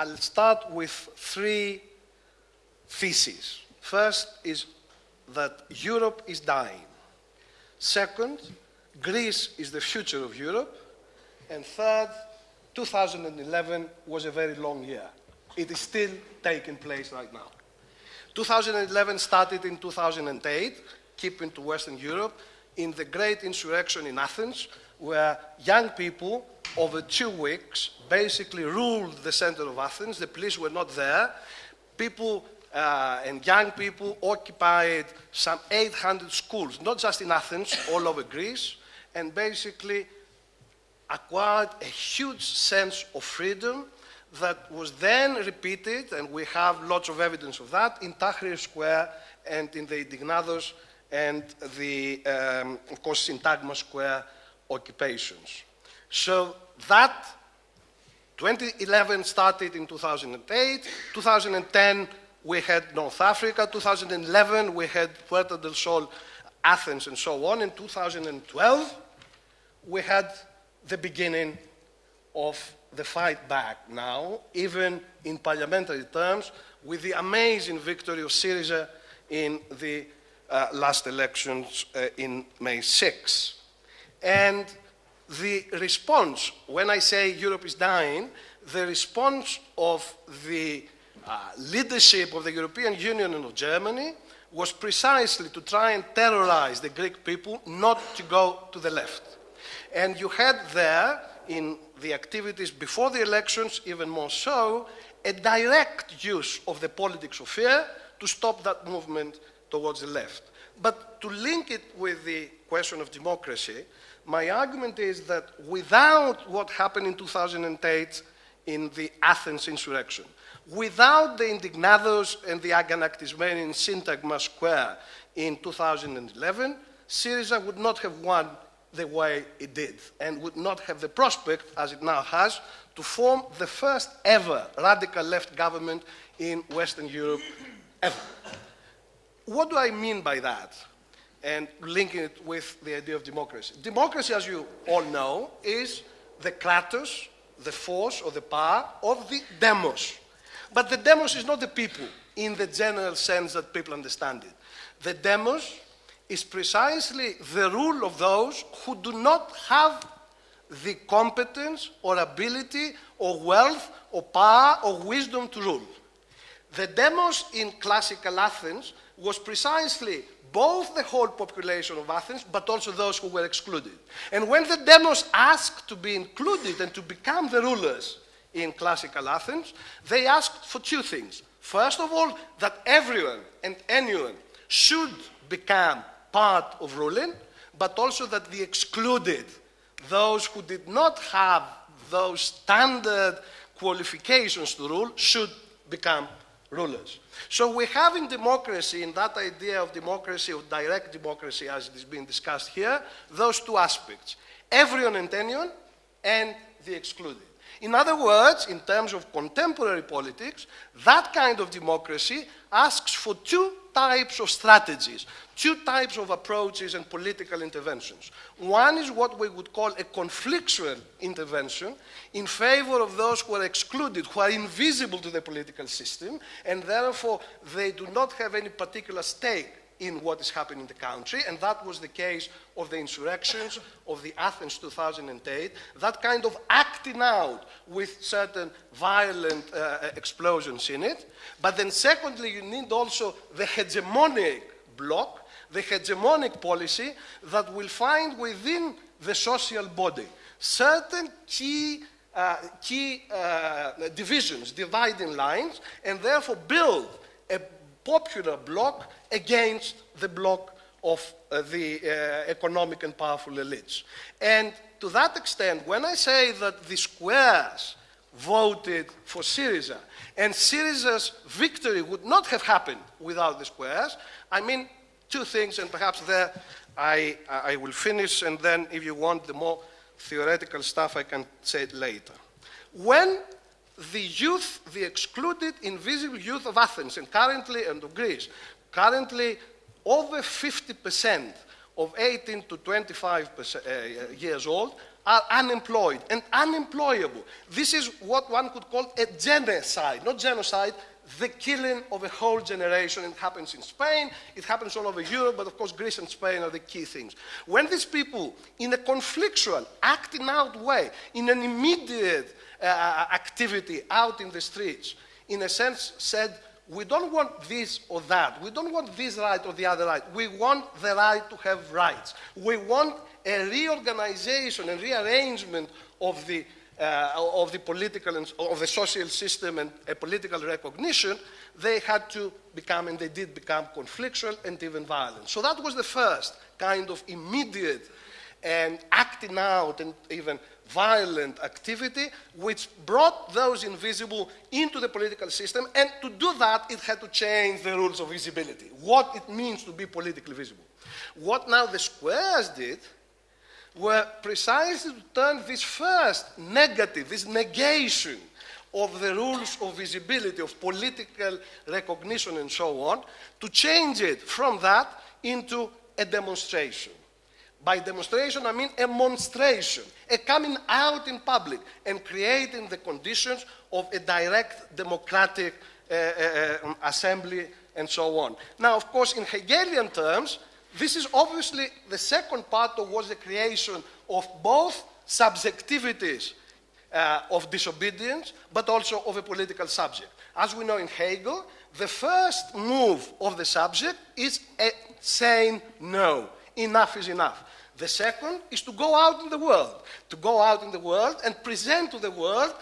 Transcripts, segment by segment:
I'll start with three theses. First is that Europe is dying. Second, Greece is the future of Europe. And third, 2011 was a very long year. It is still taking place right now. 2011 started in 2008, keeping to Western Europe, in the great insurrection in Athens, where young people, over two weeks, basically ruled the center of Athens. The police were not there. People uh, and young people occupied some 800 schools, not just in Athens, all over Greece, and basically acquired a huge sense of freedom that was then repeated, and we have lots of evidence of that, in Tahrir Square and in the Indignados and the, um, of course, Syntagma Square occupations. So that 2011 started in 2008, 2010 we had North Africa, 2011 we had Puerto del Sol, Athens and so on. In 2012 we had the beginning of the fight back now, even in parliamentary terms, with the amazing victory of Syriza in the uh, last elections uh, in May 6. And the response, when I say Europe is dying, the response of the uh, leadership of the European Union and of Germany was precisely to try and terrorize the Greek people not to go to the left. And you had there, in the activities before the elections, even more so, a direct use of the politics of fear to stop that movement towards the left. But to link it with the question of democracy, my argument is that without what happened in 2008 in the Athens insurrection, without the Indignados and the Aganaktismeni in Syntagma Square in 2011, Syriza would not have won the way it did and would not have the prospect, as it now has, to form the first ever radical left government in Western Europe ever. What do I mean by that? And linking it with the idea of democracy. Democracy, as you all know, is the kratos, the force or the power of the demos. But the demos is not the people in the general sense that people understand it. The demos is precisely the rule of those who do not have the competence or ability or wealth or power or wisdom to rule. The demos in classical Athens was precisely both the whole population of Athens, but also those who were excluded. And when the demos asked to be included and to become the rulers in classical Athens, they asked for two things. First of all, that everyone and anyone should become part of ruling, but also that the excluded, those who did not have those standard qualifications to rule, should become rulers. So we have in democracy, in that idea of democracy, of direct democracy as it is being discussed here, those two aspects. Everyone and anyone, and the excluded. In other words, in terms of contemporary politics, that kind of democracy asks for two types of strategies, two types of approaches and political interventions. One is what we would call a conflictual intervention in favor of those who are excluded, who are invisible to the political system, and therefore they do not have any particular stake in what is happening in the country, and that was the case of the insurrections of the Athens 2008, that kind of acting out with certain violent uh, explosions in it. But then secondly, you need also the hegemonic bloc, the hegemonic policy that will find within the social body certain key uh, key uh, divisions, dividing lines, and therefore build a popular bloc against the bloc of uh, the uh, economic and powerful elites. And to that extent, when I say that the squares voted for Syriza, and Syriza's victory would not have happened without the squares, I mean two things, and perhaps there I, I will finish, and then if you want the more theoretical stuff, I can say it later. When the youth, the excluded, invisible youth of Athens and currently and of Greece, currently over 50% of 18 to 25 uh, years old are unemployed and unemployable. This is what one could call a genocide, not genocide, the killing of a whole generation. It happens in Spain, it happens all over Europe, but of course Greece and Spain are the key things. When these people, in a conflictual, acting out way, in an immediate uh, activity out in the streets, in a sense said, we don't want this or that. We don't want this right or the other right. We want the right to have rights. We want a reorganization and rearrangement of the uh, of the political and of the social system and a political recognition, they had to become, and they did become conflictual and even violent. So that was the first kind of immediate and acting out and even violent activity which brought those invisible into the political system and to do that it had to change the rules of visibility what it means to be politically visible what now the squares did were precisely to turn this first negative, this negation of the rules of visibility, of political recognition, and so on, to change it from that into a demonstration. By demonstration, I mean a monstration, a coming out in public and creating the conditions of a direct democratic uh, uh, um, assembly and so on. Now, of course, in Hegelian terms, this is obviously the second part towards the creation of both subjectivities uh, of disobedience, but also of a political subject. As we know in Hegel, the first move of the subject is saying no, enough is enough. The second is to go out in the world, to go out in the world and present to the world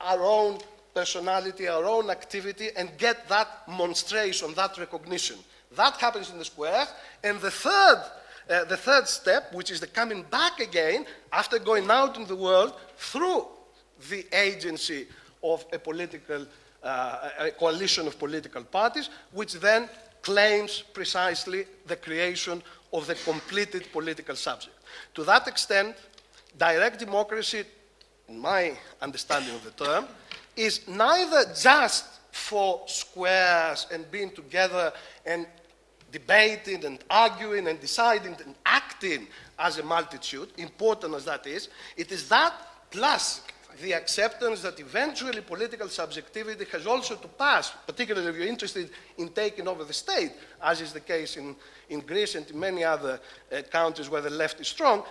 our own personality, our own activity, and get that monstration, that recognition. That happens in the square. And the third, uh, the third step, which is the coming back again after going out in the world through the agency of a political uh, a coalition of political parties, which then claims precisely the creation of the completed political subject. To that extent, direct democracy, in my understanding of the term, is neither just for squares and being together and debating and arguing and deciding and acting as a multitude, important as that is, it is that plus the acceptance that eventually political subjectivity has also to pass, particularly if you're interested in taking over the state, as is the case in, in Greece and in many other uh, countries where the left is strong,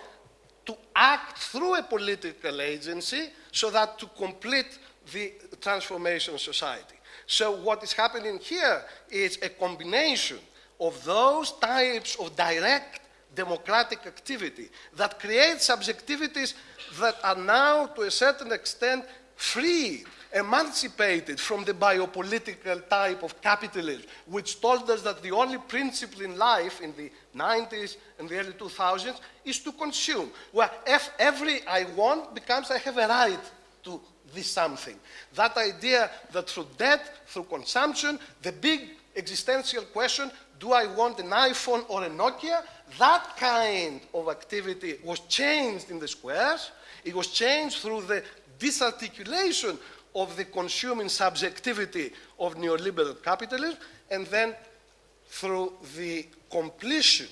to act through a political agency so that to complete the transformation of society. So what is happening here is a combination of those types of direct democratic activity that creates subjectivities that are now, to a certain extent, free, emancipated from the biopolitical type of capitalism, which told us that the only principle in life in the 90s and the early 2000s is to consume, where if every I want becomes I have a right to this something. That idea that through debt, through consumption, the big existential question do I want an iPhone or a Nokia? That kind of activity was changed in the squares. It was changed through the disarticulation of the consuming subjectivity of neoliberal capitalism, and then through the completion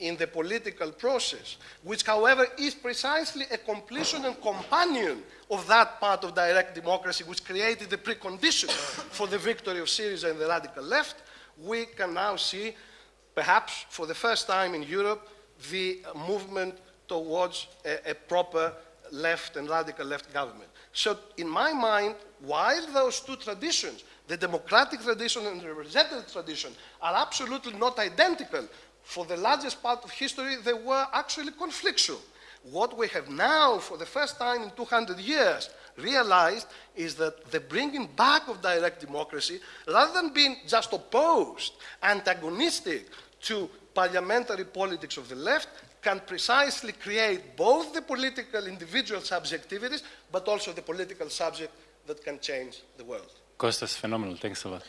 in the political process, which, however, is precisely a completion and companion of that part of direct democracy which created the precondition for the victory of Syriza and the radical left, we can now see, perhaps for the first time in Europe, the movement towards a, a proper left and radical left government. So, in my mind, while those two traditions, the democratic tradition and the representative tradition, are absolutely not identical, for the largest part of history, they were actually conflictual. What we have now, for the first time in 200 years, realized is that the bringing back of direct democracy, rather than being just opposed, antagonistic to parliamentary politics of the left, can precisely create both the political individual subjectivities, but also the political subject that can change the world. Costas, phenomenal. Thanks a lot.